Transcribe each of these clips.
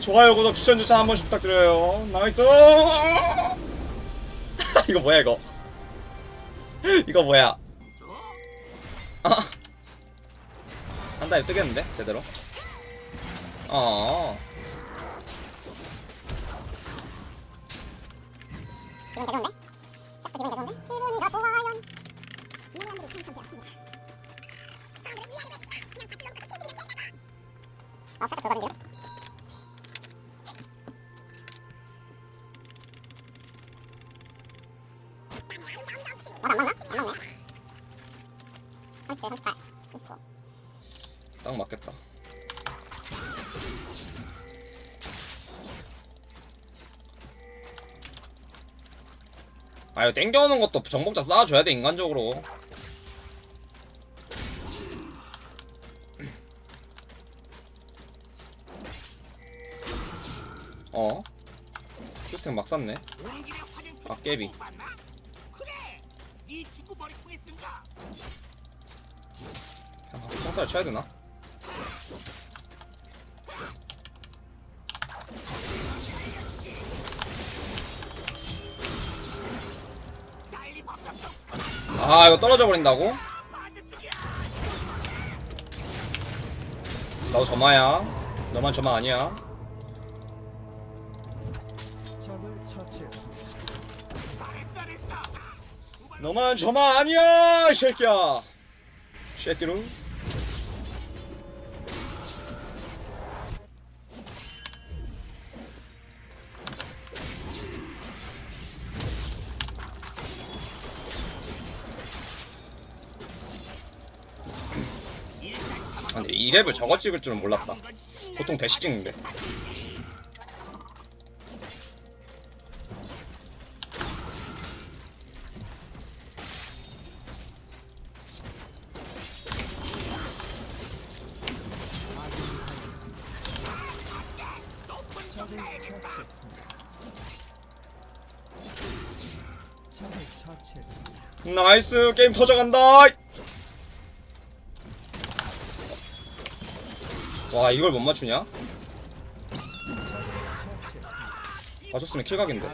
좋아요 구독 추천 추천 한 번씩 부탁드려요. nice 이거 뭐야 이거? 이거 뭐야? 아. 한 달에 뜨겠는데? 제대로? 어. 아 살짝 돌아다니죠? 37, 38, 39딱 맞겠다. 아 이거 땡겨오는 것도 정복자 쌓아줘야 돼 인간적으로. 어? 큐스팅 막 쌌네. 아 깨비 아, 평타를 쳐야 되나? 아 이거 떨어져 버린다고? 나도 점화야 너만 점화 아니야 너만 점화 아니야 이 새끼야 쉐끼루 근데 이 랩을 저거 찍을 줄은 몰랐다 보통 대시 찍는데. 나이스 게임 터져간다 와 이걸 못 맞추냐? 맞췄으면 킬각인데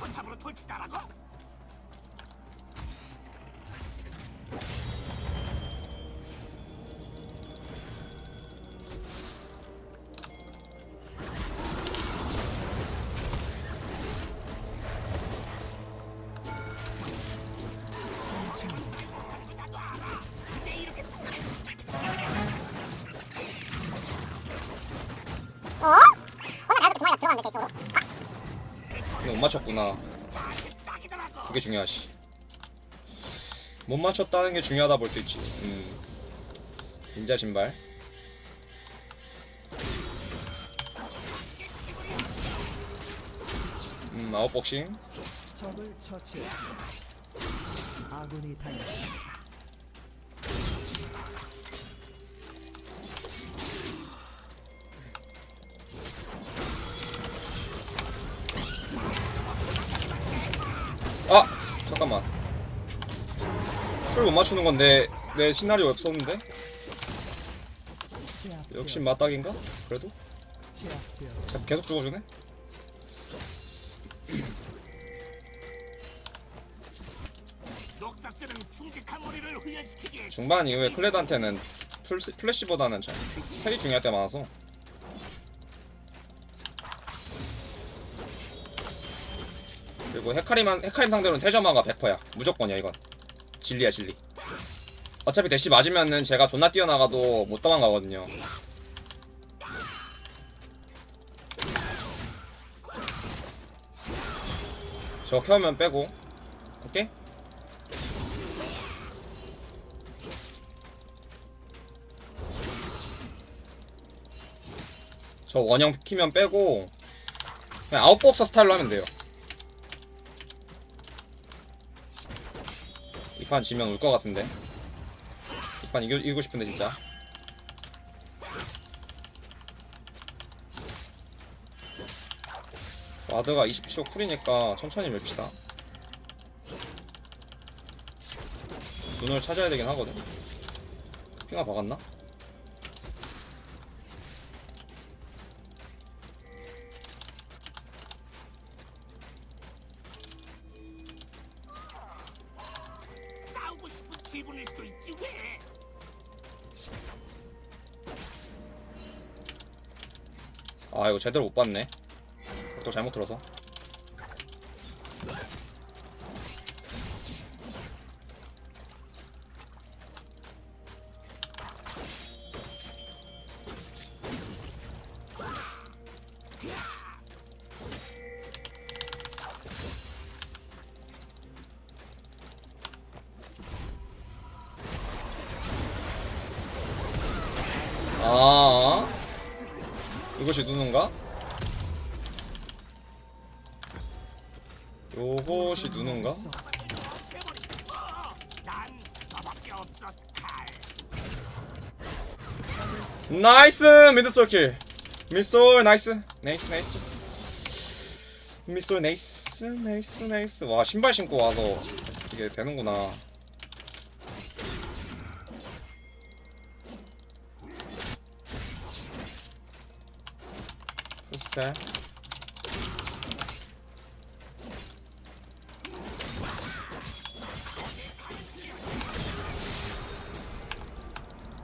포탑으로 돌치다라고 맞췄구나 그게 중요하지 못 맞췄다는 게 중요하다 볼 수 있지 음. 닌자 신발 음 아웃복싱 적을 처치했습니다. 아군이 당했습니다. 아! 잠깐만 풀 못 맞추는 건데 내 시나리오 없었는데? 역시 맞닥인가? 그래도? 자, 계속 죽어주네? 중반 이후에 클레드한테는 풀, 플래시보다는 참 텔이 중요할 때 많아서 그리고 헤카림한, 헤카림 상대로는 태저마가 100%야. 무조건이야 이건. 진리야 진리. 어차피 대시 맞으면은 제가 존나 뛰어나가도 못 도망가거든요. 저 켜면 빼고. 오케이? 저 원형 키면 빼고 그냥 아웃복서 스타일로 하면 돼요 이판 지면 울 것 같은데. 이판 이기, 이기고 싶은데 진짜. 와드가 20초 쿨이니까 천천히 맵시다. 눈을 찾아야 되긴 하거든. 핑아 박았나? 제대로 못 봤네. 또 잘못 들어서 것이 누군가? 요것이 누군가? nice! mid 솔킬. 미솔 nice. nice nice. 미솔 nice nice nice. 와 신발 신고 와서 이게 되는구나 풀스펠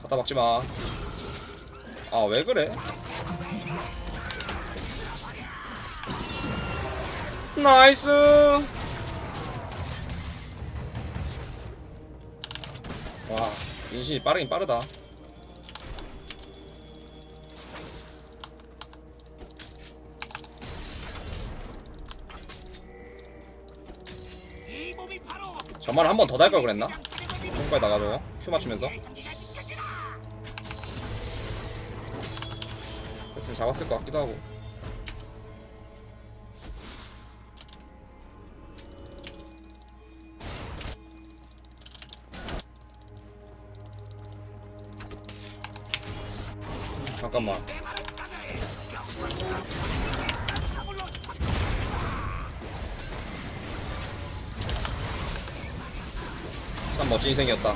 갖다 박지마. 아 왜 그래? 나이스! 와 인신이 빠르긴 빠르다 저말 한 번 더 달 걸 그랬나? 손가락 나가지고 큐 맞추면서. 됐으면 잡았을 것 같기도 하고. 잠깐만 참 멋진 인생이었다.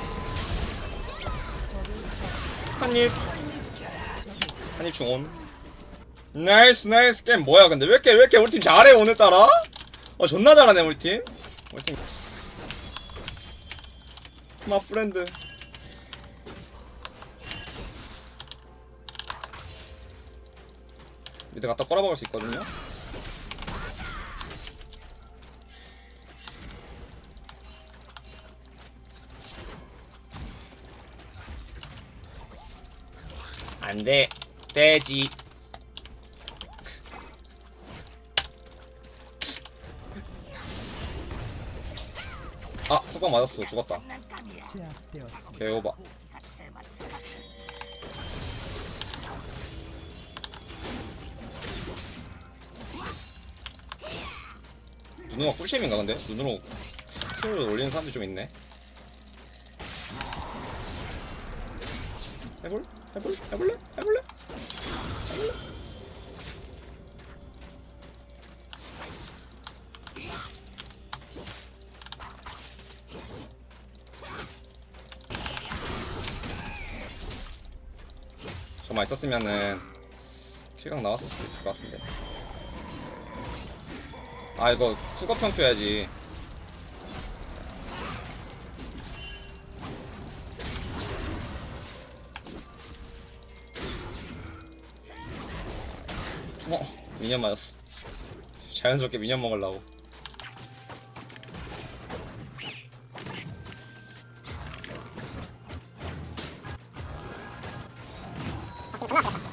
한입. 한입 중온. nice nice 게임 뭐야 근데? 왜 이렇게 왜 이렇게 우리 팀 잘해 오늘따라? 어 존나 잘하네 우리 팀. 우리 팀. my friend. mid 갖다 꼬라박을 수 있거든요 안돼. 돼지. 아 속박 맞았어. 죽었다. 개오바. 눈으로 꿀잼인가 근데? 눈으로 킬을 올리는 사람들이 좀 있네 해볼? 해볼? 해볼래? 해볼래? 저만 있었으면은 킬각 나왔을 수도 있을 것 같은데 아 이거 쿡업형 켜야지 미니언 맞았어 자연스럽게 미니언 먹으려고. 아군이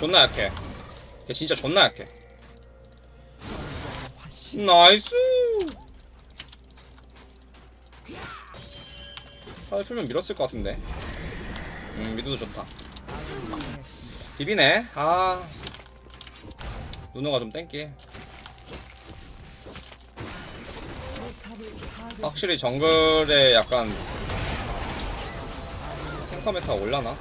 존나 약해 걔 진짜 존나 약해 나이스 아 풀면 밀었을 것 같은데 음 미드도 좋다. 비비네 아 누누가 좀 땡기. 확실히 정글에 약간 탱커 메타 올라나?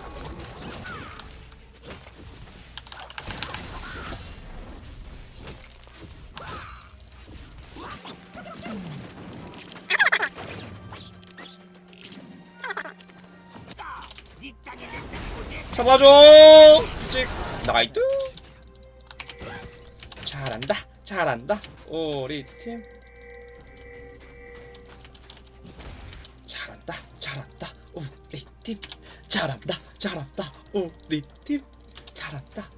잡아줘! 찍! 나이트! 잘한다, 잘한다, 우리 팀. 잘한다, 잘한다, 우리 팀. 잘한다, 잘한다, 우리 팀. 잘한다.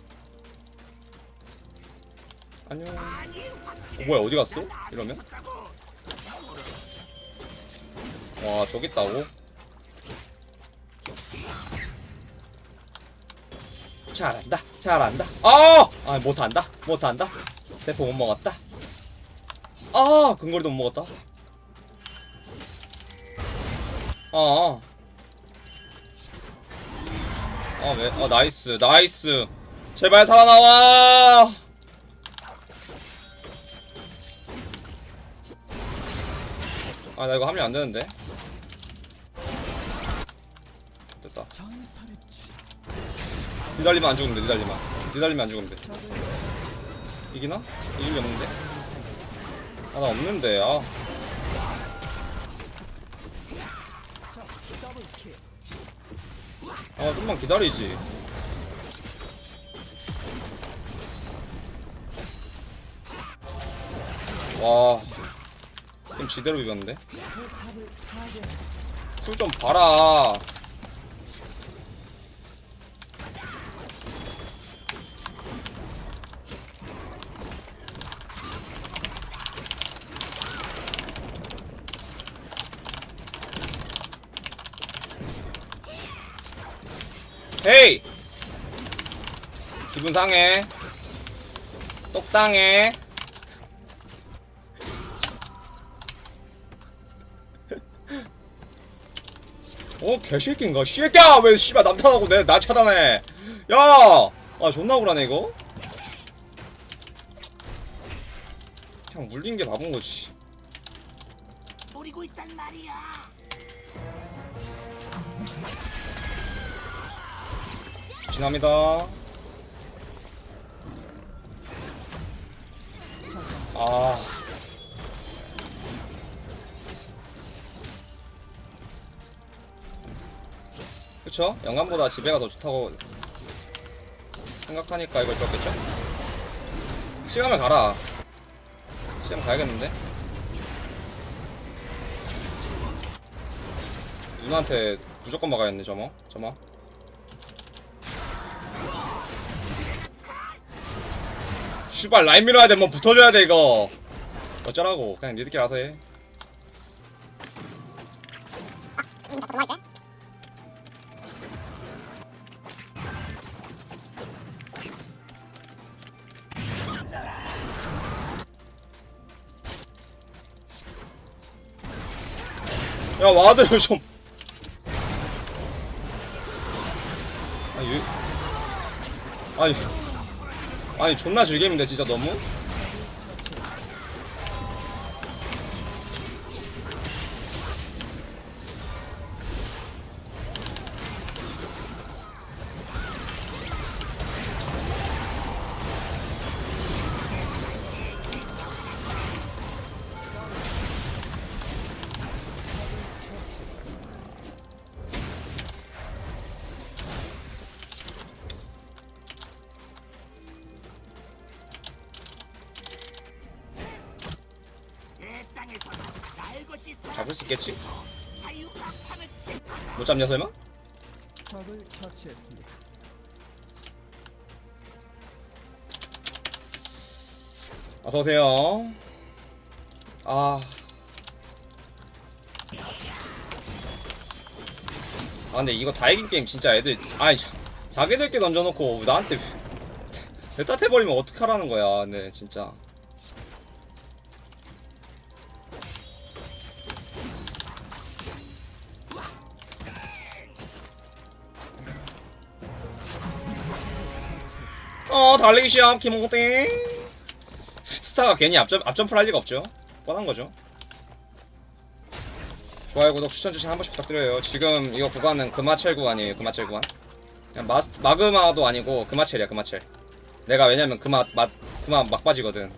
안녕. 어, 뭐야, 어디 갔어? 이러면? 와, 저기 있다고? 잘한다 잘한다 아! 아 못한다 못한다 대포 못 먹었다 아 근거리도 못 먹었다 아 아, 왜? 아, nice, nice. 제발 살아나와! 아, 나 이거 하면 안 되는데. 됐다. 니달리면 안 죽으면 돼, 니달리면. 니달리면 안 죽으면 돼. 이기나? 이길 리 없는데? 아, 나 없는데, 아. 아, 좀만 기다리지. 와. 좀 지대로 비볐는데? 술 좀 봐라. 헤이! 기분 상해. 똑당해. 어 개새끼인가 씨새끼야 왜 씨발 남탄하고 내 나 차단해 야아 존나 억울하네 이거 그냥 물린 게 바본 거지 노리고 있단 말이야. 지납니다 아 그쵸? 영감보다 지배가 더 좋다고 생각하니까 이걸 줬겠죠? 시간을 가라 시간 가야겠는데? 누나한테 무조건 막아야겠네 저거 저거 슈발 라인 밀어야 돼, 뭐 붙어줘야 돼 이거. 어쩌라고? 그냥 니들끼리 알아서 해. 야 와드를 좀. 아니, 아니, 아니 존나 즐겜인데 진짜 너무. 수 있겠지? 못 잡냐 설마? 적을 처치했습니다. 어서 오세요. 아. 아 근데 이거 다 이긴 게임 진짜 애들 아니 자, 자기들끼리 던져놓고 나한테 배따해버리면 어떡하라는 거야 네 진짜 어 달리기 시합 김홍땡. 스타가 괜히 앞점, 앞점프를 할 리가 없죠. 뻔한 거죠. 좋아요 구독 추천 주시 한 번씩 부탁드려요. 지금 이거 구간은 그마챌 구간이에요 그마챌 구간. 그냥 마스 마 그마도 아니고 그마챌이야 그마챌 내가 왜냐면 그마 막 그마 막바지거든.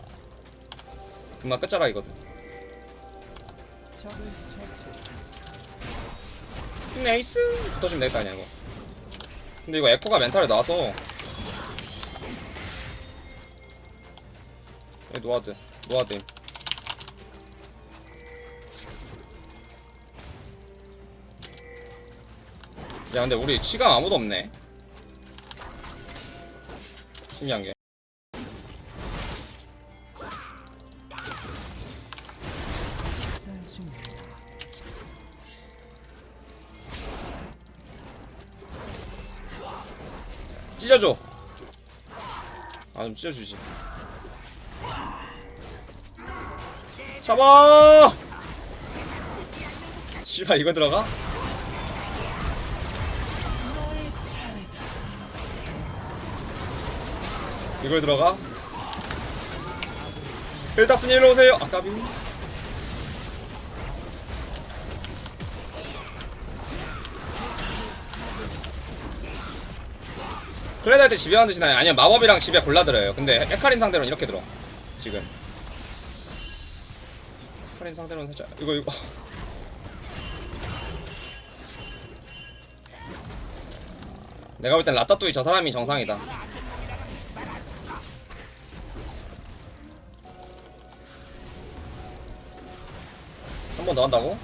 그마 끝자락이거든. nice! 붙어주면 될 거 아니야 이거. 근데 이거 에코가 멘탈에 나와서 여기 no ward no ward임. 야 근데 우리 치감 아무도 없네. 신기한 게. 쌀 중입니다. 찢어줘. 아 좀 찢어주지 잡아 씨발 이거 들어가? 이걸 들어가? 벨타스님 일로 오세요 아까비 클레드 할 때 집에 만드시나요? 아니요 마법이랑 집에 골라들어요 근데 헤카림 상대로는 이렇게 들어 지금 헤카림 상대로는 살짝 이거 이거 내가 볼 땐 라따뚜이 저 사람이 정상이다 한 번 더 한다고?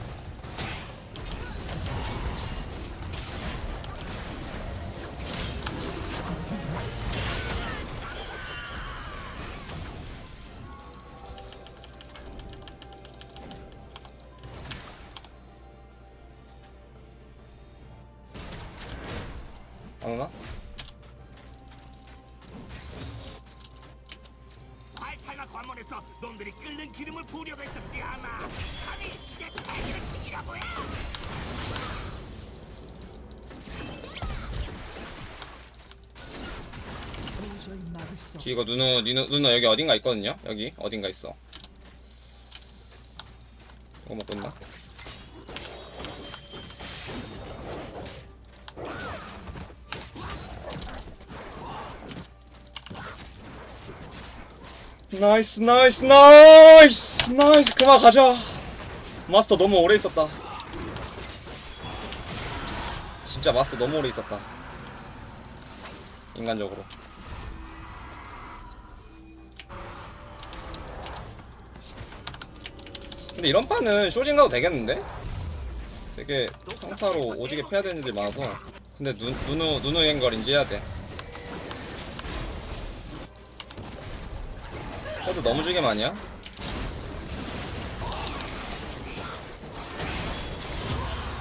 안 오나? 발탈과 관문에서 놈들이 끓는 기름을 부으려고 했었지 아마 도저히 막을 수 없. 이거 누누 누누 누누 여기 어딘가 있거든요. 여기 어딘가 있어. nice nice nice nice. 그만 가자. 마스터 너무 오래 있었다. 진짜 마스터 너무 오래 있었다. 인간적으로. 근데 이런 판은 쇼진 가도 되겠는데? 되게 평타로 오지게 패야 되는 일이 많아서. 근데 누, 누누 누누 앵글 인지 해야 돼 해도 너무 지게 많이야?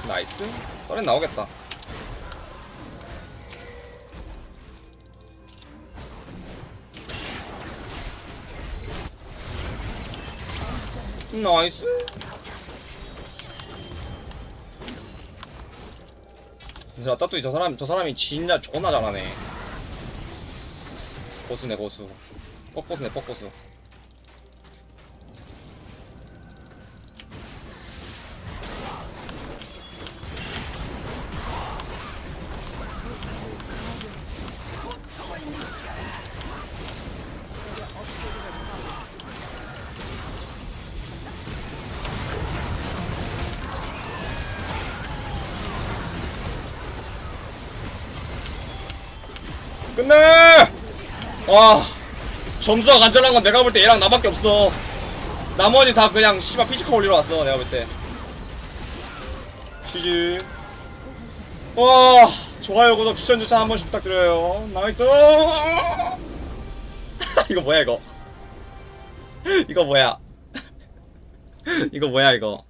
나이스. 썰엔 나오겠다. 나이스. 진짜 따뚜이 저 사람 저 사람이 진짜 존나 잘하네. 고수네 고수 뻑고수네 뻑고수 끝내! 와 점수가 간절한 건 내가 볼 때 얘랑 나밖에 없어. 나머지 다 그냥 씨발 피지컬 올리러 왔어 내가 볼때. GG. 와 좋아요 구독 추천 주차 한 번씩 부탁드려요. nice! 이거 뭐야 이거? 이거 뭐야? 이거 뭐야 이거